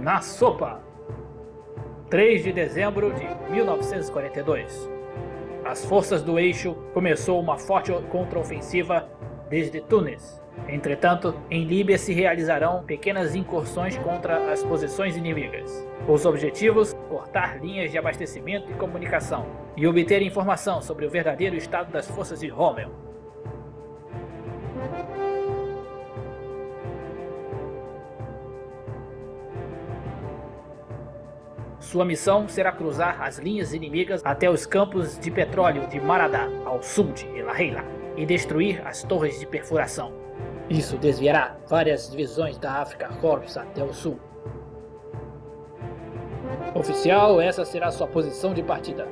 Na sopa! 3 de dezembro de 1942. As forças do eixo começou uma forte contraofensiva desde Tunis. Entretanto, em Líbia se realizarão pequenas incursões contra as posições inimigas. Os objetivos: cortar linhas de abastecimento e comunicação e obter informação sobre o verdadeiro estado das forças de Rommel. Sua missão será cruzar as linhas inimigas até os campos de petróleo de Maradá, ao sul de El Heila, e destruir as torres de perfuração. Isso desviará várias divisões da África Corps até o sul. Oficial, essa será sua posição de partida.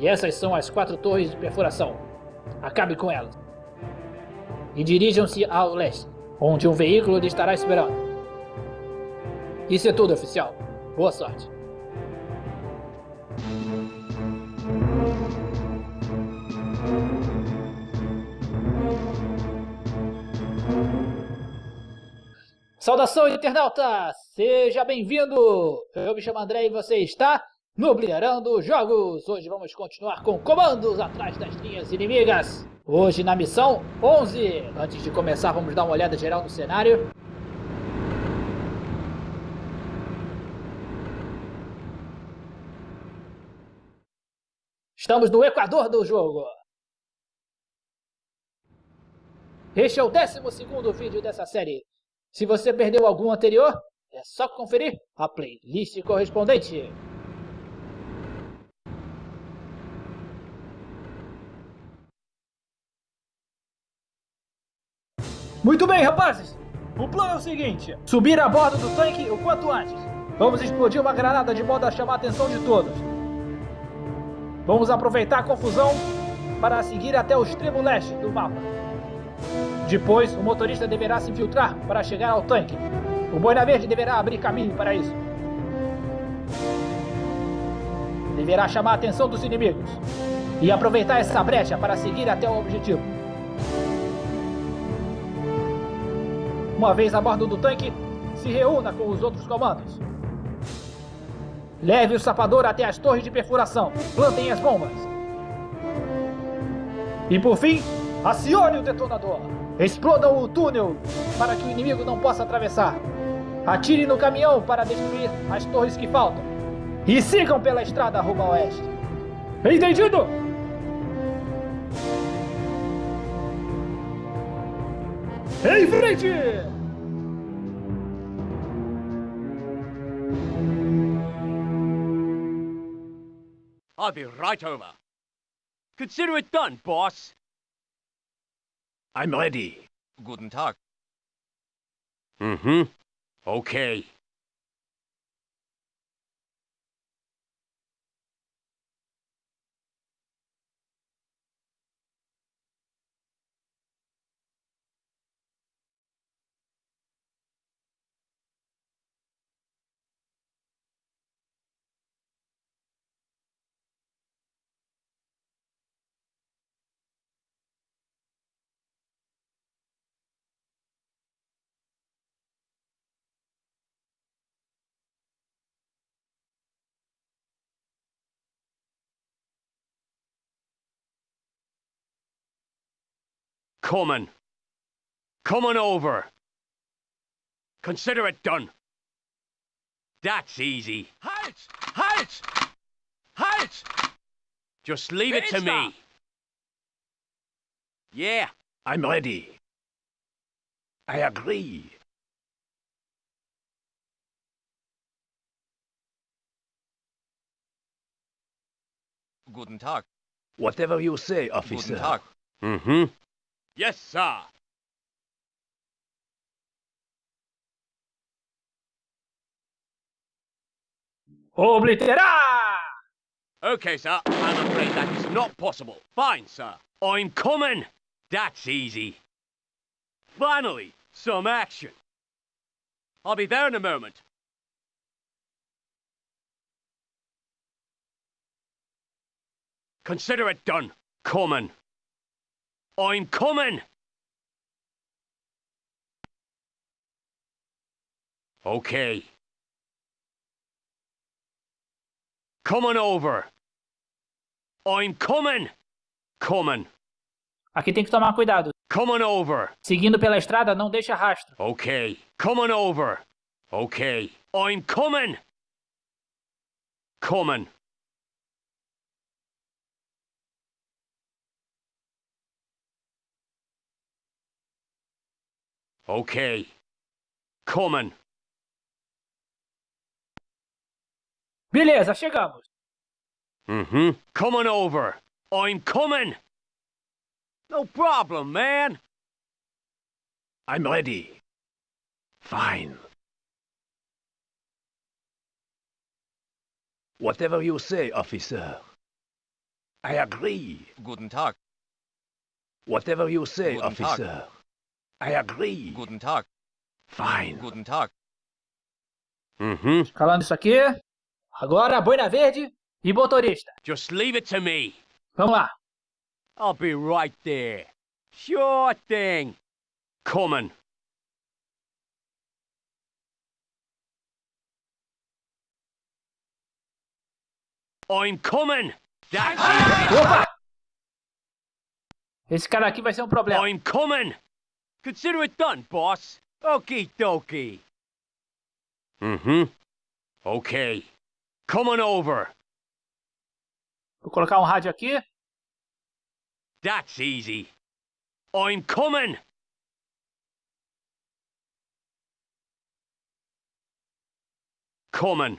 E essas são as quatro torres de perfuração. Acabe com elas. E dirijam-se ao leste, onde um veículo lhe estará esperando. Isso é tudo, oficial. Boa sorte. Saudação, internauta! Seja bem-vindo! Eu me chamo André e você está no Bliarando Jogos! Hoje vamos continuar com comandos atrás das linhas inimigas. Hoje na missão 11. Antes de começar, vamos dar uma olhada geral no cenário. Estamos no Equador do jogo. Este é o 12 vídeo dessa série. Se você perdeu algum anterior, é só conferir a playlist correspondente. Muito bem, rapazes! O plano é o seguinte: subir a bordo do tanque o quanto antes. Vamos explodir uma granada de modo a chamar a atenção de todos. Vamos aproveitar a confusão para seguir até o extremo leste do mapa. Depois, o motorista deverá se infiltrar para chegar ao tanque. O Boina Verde deverá abrir caminho para isso. Deverá chamar a atenção dos inimigos e aproveitar essa brecha para seguir até o objetivo. Uma vez a bordo do tanque, se reúna com os outros comandos. Leve o sapador até as torres de perfuração. Plantem as bombas. E por fim, acione o detonador. Explodam o túnel para que o inimigo não possa atravessar. Atire no caminhão para destruir as torres que faltam. E sigam pela estrada rumo a oeste. Entendido? Em frente! I'll be right over. Consider it done, boss. I'm ready. Guten Tag. Mm-hmm. Okay. Coming. Coming over. Consider it done. That's easy. Halt! Halt! Halt! Just leave it to me. Yeah. I'm ready. I agree. Guten Tag. Whatever you say, officer. Guten Tag. Mm-hmm. Yes, sir. Obliterar! Okay, sir. I'm afraid that is not possible. Fine, sir. I'm coming. That's easy. Finally, some action. I'll be there in a moment. Consider it done. Coming. I'm coming! Okay. Coming over. I'm coming. Coming. Aqui tem que tomar cuidado. Coming over. Seguindo pela estrada, não deixa rastro. Okay. Coming over. Okay. I'm coming. Coming. Okay. Coming. Beleza, chegamos. Mm-hmm. Coming over. I'm coming. No problem, man. I'm ready. Fine. Whatever you say, officer. I agree. Guten Tag. Whatever you say, Guten Tag. I agree. Guten Tag. Fine. Guten Tag. Mm-hmm. Calando isso aqui. Agora, boina verde e motorista. Just leave it to me. Vamos lá. I'll be right there. Sure thing. Coming. I'm coming. That's Opa! Esse cara aqui vai ser um problema. I'm coming. Consider it done, boss. Okie dokie. Mm-hmm. Okay. Coming over. Vou colocar um rádio aqui. That's easy. I'm coming. Coming.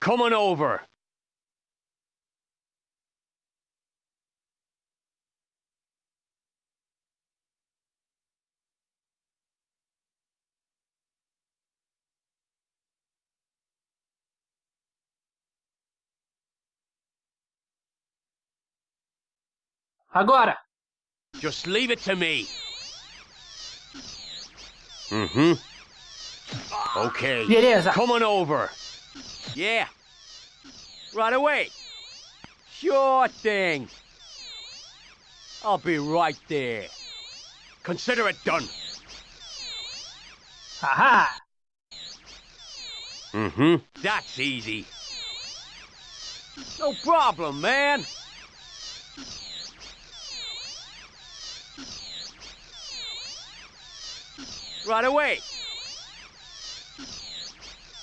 Coming over. Agora. Just leave it to me. Mm-hmm. Okay. Beleza. Coming over. Yeah. Right away. Sure thing. I'll be right there. Consider it done. Haha. Mm-hmm. That's easy. No problem, man. Right away.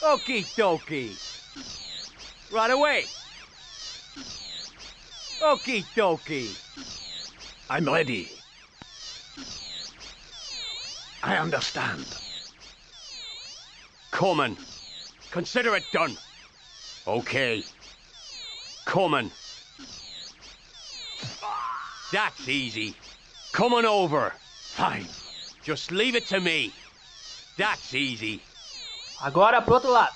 Okie dokie. Right away. Okie dokie. I'm ready. I understand. Coming. Consider it done. Okay. Coming. That's easy. Coming over. Fine. Just leave it to me. That's easy. Agora pro outro lado.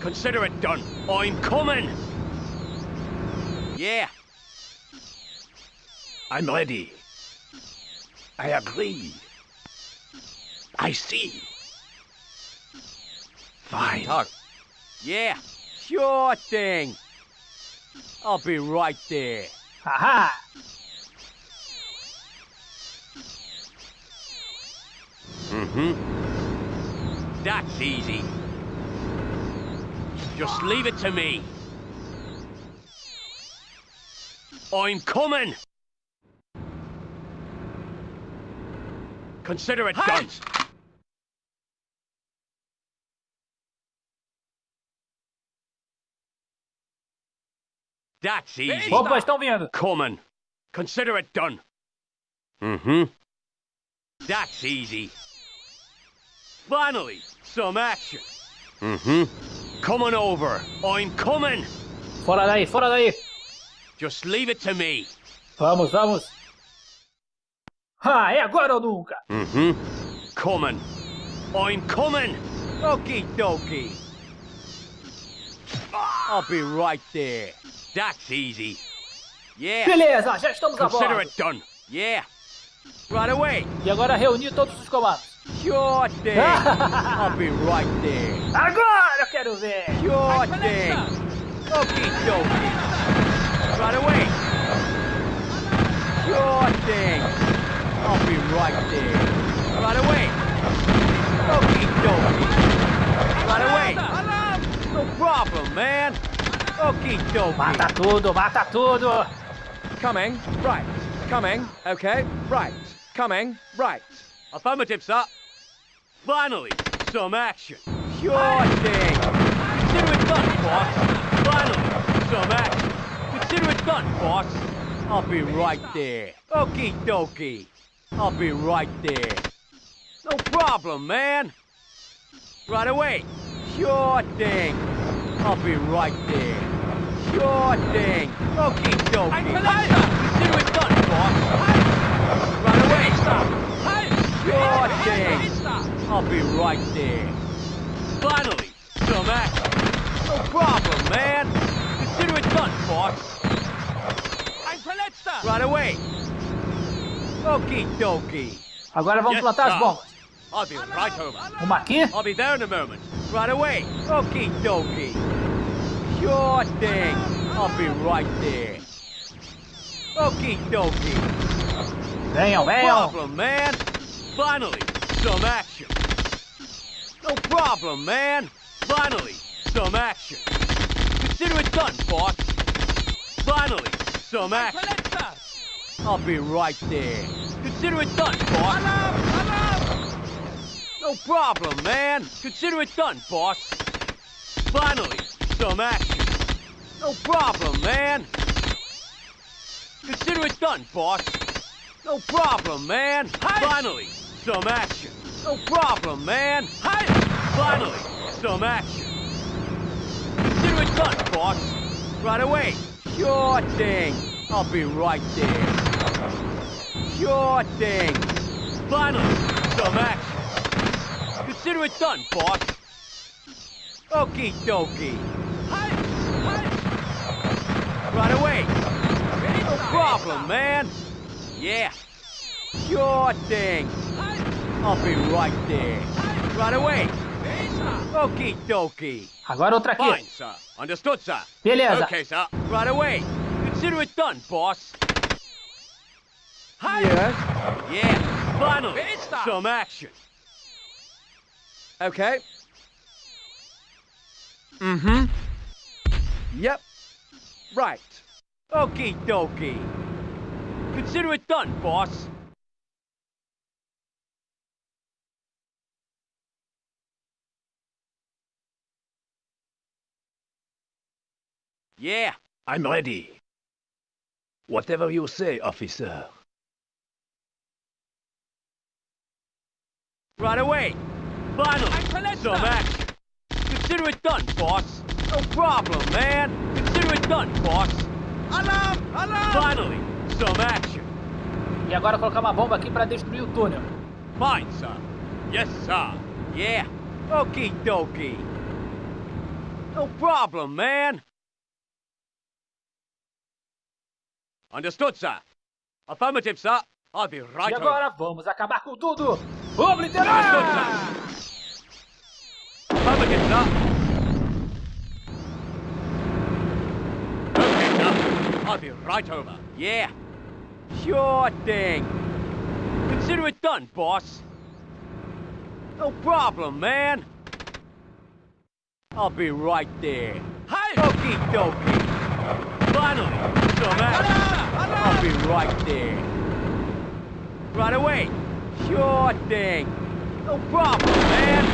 Consider it done. I'm coming. Yeah. I'm ready. I agree. I see. Fine. Tag. Yeah. Sure thing. I'll be right there. Haha. Mm-hmm. That's easy. Just leave it to me. I'm coming. Consider it done. That's easy. Opa, estão vindo. Coming. Consider it done. Mm-hmm. That's easy. Finally, some action. Mm-hmm. Coming over. I'm coming. Fora daí, fora daí. Just leave it to me. Vamos, vamos. Ah, é agora ou nunca. Mm-hmm. Coming. I'm coming. Okie dokie. I'll be right there. That's easy. Yeah. Beleza, já estamos a bordo. Consider it done. Yeah. Right away. E agora reunir todos os comandos. Sure thing. I'll be right there. Agora eu quero ver. Sure thing. Okay, dokie. Right away. Sure thing. I'll be right there. Right away. Okie dokie. Right away. No problem, man. Okie dokie. Mata tudo, mata tudo. Coming. Right. Coming. Okay. Right. Coming. Right. Affirmative, sir. Finally, some action. Sure thing. Consider it done, boss. Finally, some action. Consider it done, boss. I'll be right there. Okie dokie. I'll be right there. No problem, man. Right away. Sure thing. I'll be right there. Sure thing. Okie dokie. Consider it done, boss. Right away. Sure thing. I'll be right there. Finally, some action. No problem, man. Consider it done, boss. Right away. Okie dokie. Agora vamos Yes, plantar as sir. bombas. I'll be right over. Uma aqui, I'll be there in a moment. Right away. Okie dokie. Sure thing. I'll be right there. Okie dokie. venham, No venham! problem, man. Finally, some action. No problem, man. Finally, some action. Consider it done, boss. Finally, some action. I'll be right there. Consider it done, boss. No problem, man. Consider it done, boss. Finally, some action. No problem, man. Consider it done, boss. No problem, man. Finally, some action. No problem, man. Hi Finally, some action. Consider it done, boss. Right away. Sure thing. I'll be right there. Sure thing. Finally, some action. Consider it done, boss. Okie dokie. Hi Right away. No problem, man. Yeah. Sure thing. I'll be right there. Right away. Okie dokie. Agora outra aqui. Fine, sir. Understood, sir. Beleza. Okay, sir. Right away. Consider it done, boss. Yes. Yeah. Finally, some action. Okay. Mm-hmm. Yep. Right. Okie dokie. Consider it done, boss. Yeah. I'm ready. Whatever you say, officer. Right away. Finally, some action. Consider it done, boss. No problem, man. Consider it done, boss. Alarm! Alarm! Finally, some action. E agora colocar uma bomba aqui pra destruir o túnel. Fine, sir. Yes, sir. Yeah. Okie dokie. No problem, man. Understood, sir. Affirmative, sir. I'll be right E over. agora vamos acabar com tudo! Obliterar! Affirmative, sir. Okay, sir. I'll be right over. Yeah. Sure thing. Consider it done, boss. No problem, man. I'll be right there. Hi. Okie dokie. Finally, some action. I'll be right there. Right away. Sure thing. No problem, man.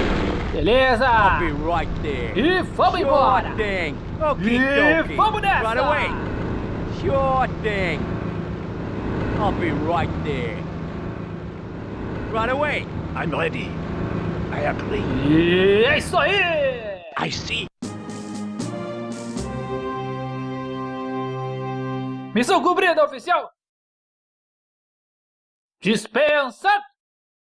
Beleza! I'll be right there. E vamos Sure embora! thing. Okie E dokie. vamos nessa! Right away. Sure thing. I'll be right there. Right away. I'm ready. I agree. E é isso aí! I see. Missão cumprida, oficial! Dispensa